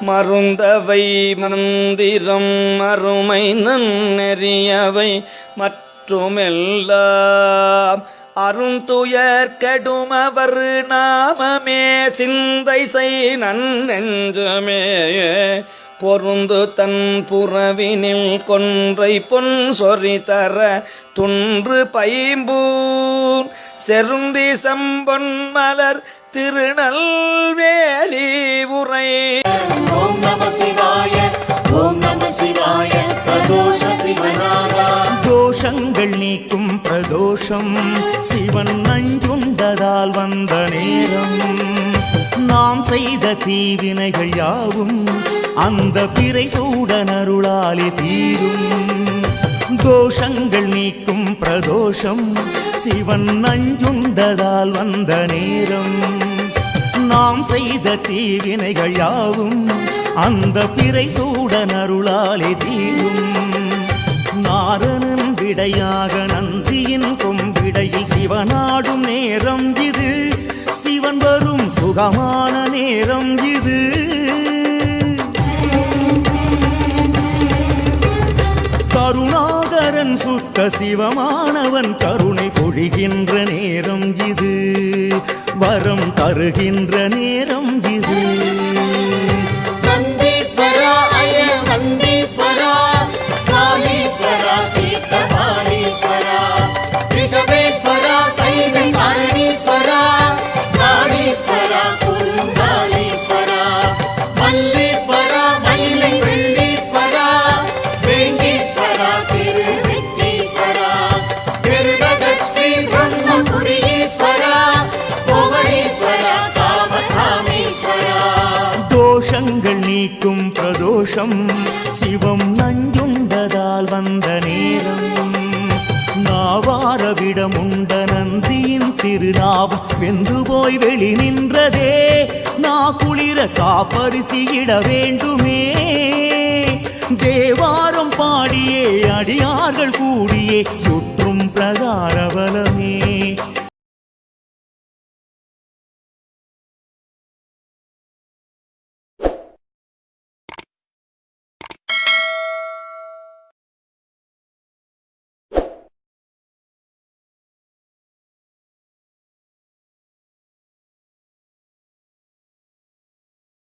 மருந்தவை மந்திரம் மறுமை நன்னெறியவை மற்றுமெல்லாம். அருந்துயர் கடுமவர் நாமமே சிந்தை செய் நன்னெஞ்சமே. பொருந்து தன் புறவினில் கொன்றை பொன் சொறி தர துன்று பைம்பூன் செருந்தி சம்பொன் மலர் திருநெல்வேலி உரை. ஓம் நம சிவாய ஓம் நம சிவாய பிரதோஷ சிவநாதா. தோஷங்கள் நீக்கும் பிரதோஷம் சிவன் நஞ்சுண்டதால் வந்த நேரம். நாம் செய்த தீவினைகள் யாவும் அந்த பிறை சூடனருளாலே தீரும். தோஷங்கள் நீக்கும் பிரதோஷம் சிவன் நஞ்சுண்டதால் வந்த நேரம். நாம் செய்த தீவினைகள் யாவும் அந்த பிறை சூடனருளாலே தீரும். நாரணன் விடையாக நந்தியின் கொம்பிடையில் சிவனாடும் நேரம் இது. சிவன் வரும் சுகமான நேரம் இது. கருணாகரன் சிவமானவன் கருணை பொழிகின்ற நேரம் இது. வரம் தருகின்ற நேரம் இது. நீக்கும் பிரதோஷம் சிவம் நஞ்சுண்டதால் வந்த நேரம். நாவாரவிடம் உண்ட நந்தியின் திருநாவம் வெந்து போய் வெளி நின்றதே. நா குளிர காப்பரிசியிட வேண்டுமே. தேவாரம் பாடியே அடியார்கள் கூடியே சுற்றும் பிரகாரவலம்